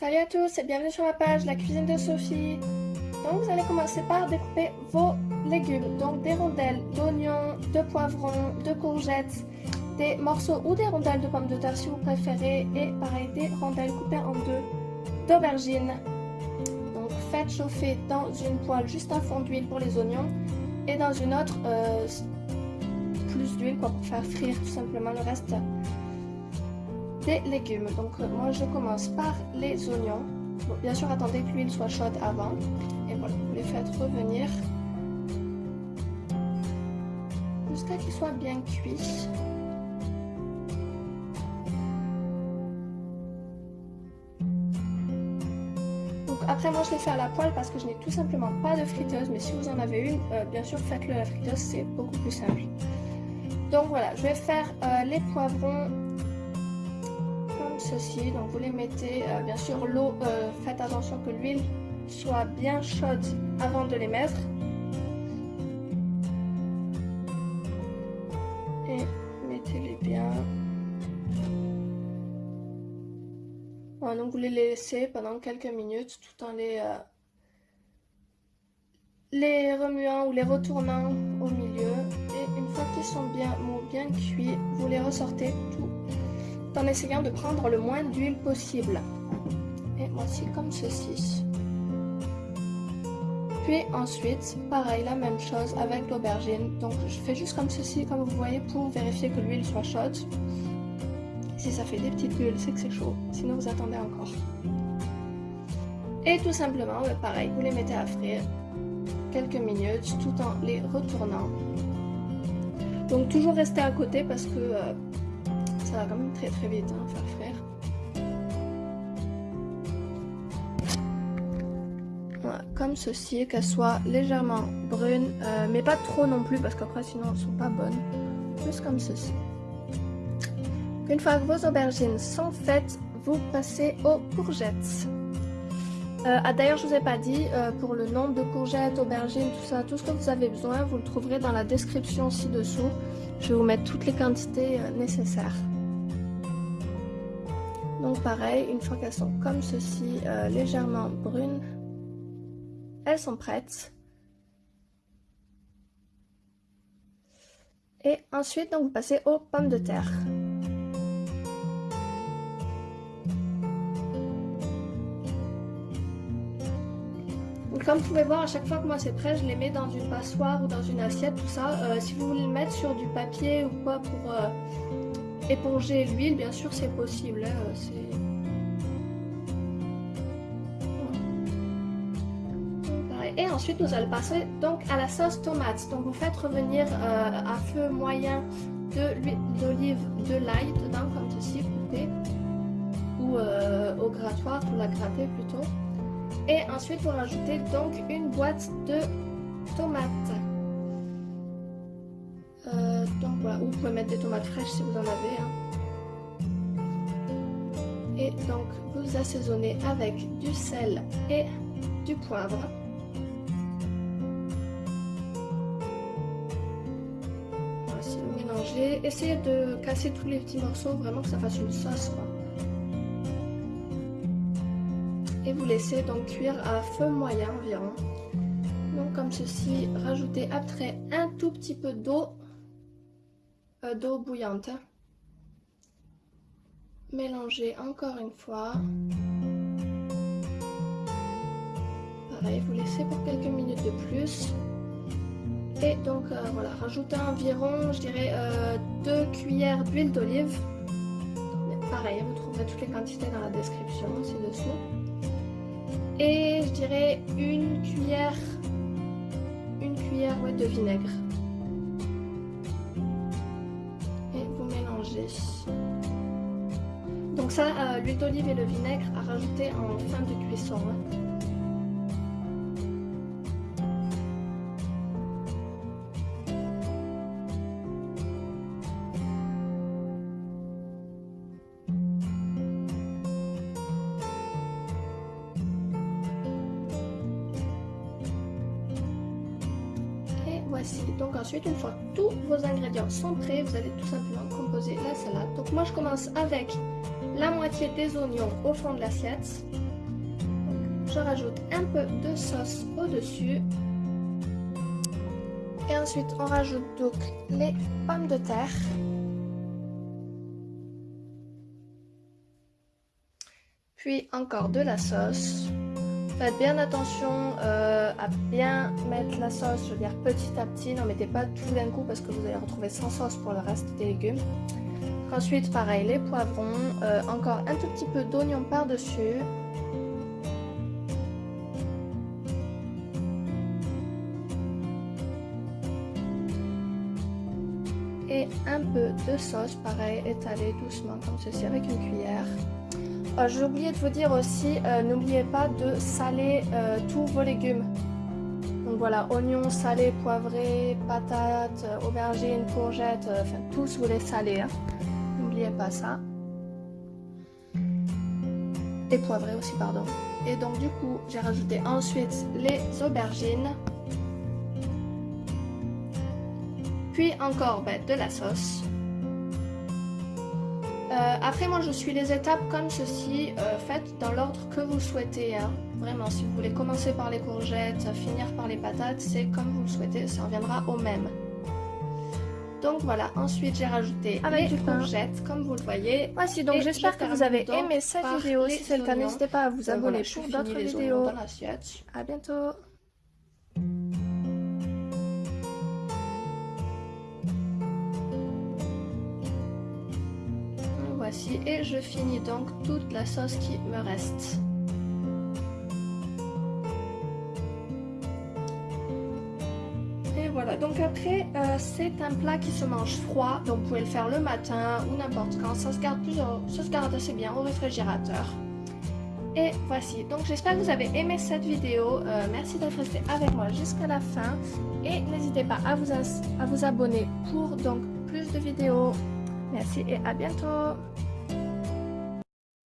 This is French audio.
Salut à tous et bienvenue sur ma page La Cuisine de Sophie. Donc vous allez commencer par découper vos légumes. Donc des rondelles d'oignons, de poivrons, de courgettes, des morceaux ou des rondelles de pommes de terre si vous préférez. Et pareil des rondelles coupées en deux d'aubergines. Donc faites chauffer dans une poêle juste un fond d'huile pour les oignons et dans une autre euh, plus d'huile pour faire frire tout simplement le reste des légumes. Donc euh, moi je commence par les oignons. bien sûr attendez que l'huile soit chaude avant. Et voilà, vous les faites revenir jusqu'à qu'ils soient bien cuits. Donc après moi je les fais à la poêle parce que je n'ai tout simplement pas de friteuse. Mais si vous en avez une, euh, bien sûr faites-le à la friteuse, c'est beaucoup plus simple. Donc voilà, je vais faire euh, les poivrons ceci. Donc vous les mettez, euh, bien sûr l'eau, euh, faites attention que l'huile soit bien chaude avant de les mettre. Et mettez-les bien. donc vous les laissez pendant quelques minutes tout en les, euh, les remuant ou les retournant au milieu. Et une fois qu'ils sont bien bien cuits, vous les ressortez tout en essayant de prendre le moins d'huile possible. Et voici comme ceci. Puis ensuite, pareil, la même chose avec l'aubergine. Donc je fais juste comme ceci, comme vous voyez, pour vérifier que l'huile soit chaude. Si ça fait des petites bulles, c'est que c'est chaud. Sinon, vous attendez encore. Et tout simplement, ben, pareil, vous les mettez à frire quelques minutes tout en les retournant. Donc toujours rester à côté parce que euh, ça va quand même très très vite hein, faire frire. Voilà, comme ceci, qu'elles soient légèrement brunes, euh, mais pas trop non plus parce qu'après sinon elles sont pas bonnes. Juste comme ceci. Une fois que vos aubergines sont faites, vous passez aux courgettes. Euh, ah, D'ailleurs, je vous ai pas dit, euh, pour le nombre de courgettes, aubergines, tout ça, tout ce que vous avez besoin, vous le trouverez dans la description ci-dessous. Je vais vous mettre toutes les quantités nécessaires. Donc pareil, une fois qu'elles sont comme ceci, euh, légèrement brunes, elles sont prêtes. Et ensuite, donc, vous passez aux pommes de terre. comme vous pouvez voir, à chaque fois que moi c'est prêt, je les mets dans une passoire ou dans une assiette, tout ça. Euh, si vous voulez le mettre sur du papier ou quoi pour euh, éponger l'huile, bien sûr, c'est possible. Hein, et ensuite, nous allons passer donc à la sauce tomate. Donc, vous faites revenir euh, à feu moyen de l'huile d'olive, de l'ail dedans, comme ceci, coupé, ou euh, au grattoir pour la gratter plutôt. Et ensuite, vous rajoutez donc une boîte de tomates. Euh, donc voilà, vous pouvez mettre des tomates fraîches si vous en avez. Hein. Et donc vous assaisonnez avec du sel et du poivre. Voici, mélangez. Essayez de casser tous les petits morceaux, vraiment que ça fasse une sauce. Et vous laissez donc cuire à feu moyen environ. Donc comme ceci, rajoutez après un tout petit peu d'eau d'eau bouillante. Mélangez encore une fois. Pareil, vous laissez pour quelques minutes de plus. Et donc euh, voilà, rajoutez environ, je dirais, euh, deux cuillères d'huile d'olive. Pareil, vous trouverez toutes les quantités dans la description ci-dessous. Et je dirais une cuillère, une cuillère de vinaigre. Donc ça, euh, l'huile d'olive et le vinaigre à rajouter en fin de cuisson. Donc ensuite, une fois tous vos ingrédients sont prêts, vous allez tout simplement composer la salade. Donc moi, je commence avec la moitié des oignons au fond de l'assiette. je rajoute un peu de sauce au-dessus. Et ensuite, on rajoute donc les pommes de terre. Puis encore de la sauce. Faites bien attention euh, à bien mettre la sauce, je veux dire petit à petit, n'en mettez pas tout d'un coup parce que vous allez retrouver sans sauce pour le reste des légumes. Ensuite, pareil, les poivrons, euh, encore un tout petit peu d'oignon par-dessus. Et un peu de sauce, pareil, étalé doucement comme ceci avec une cuillère. Euh, j'ai oublié de vous dire aussi, euh, n'oubliez pas de saler euh, tous vos légumes. Donc voilà, oignons salés, poivrés, patates, aubergines, courgettes, enfin tous vous les salez. Hein. N'oubliez pas ça. Et poivrés aussi, pardon. Et donc du coup, j'ai rajouté ensuite les aubergines. Puis encore ben, de la sauce. Euh, après, moi, je suis les étapes comme ceci, euh, faites dans l'ordre que vous souhaitez. Hein. Vraiment, si vous voulez commencer par les courgettes, finir par les patates, c'est comme vous le souhaitez, ça reviendra au même. Donc voilà, ensuite j'ai rajouté avec les courgettes, comme vous le voyez. Voici, donc j'espère que vous avez aimé cette vidéo. Si c'est le cas, n'hésitez pas à vous abonner pour d'autres vidéos. À bientôt et je finis donc toute la sauce qui me reste. Et voilà, donc après euh, c'est un plat qui se mange froid, donc vous pouvez le faire le matin ou n'importe quand, ça se, garde plusieurs, ça se garde assez bien au réfrigérateur. Et voici, donc j'espère que vous avez aimé cette vidéo, euh, merci d'être resté avec moi jusqu'à la fin et n'hésitez pas à vous abonner pour donc plus de vidéos. Merci et à bientôt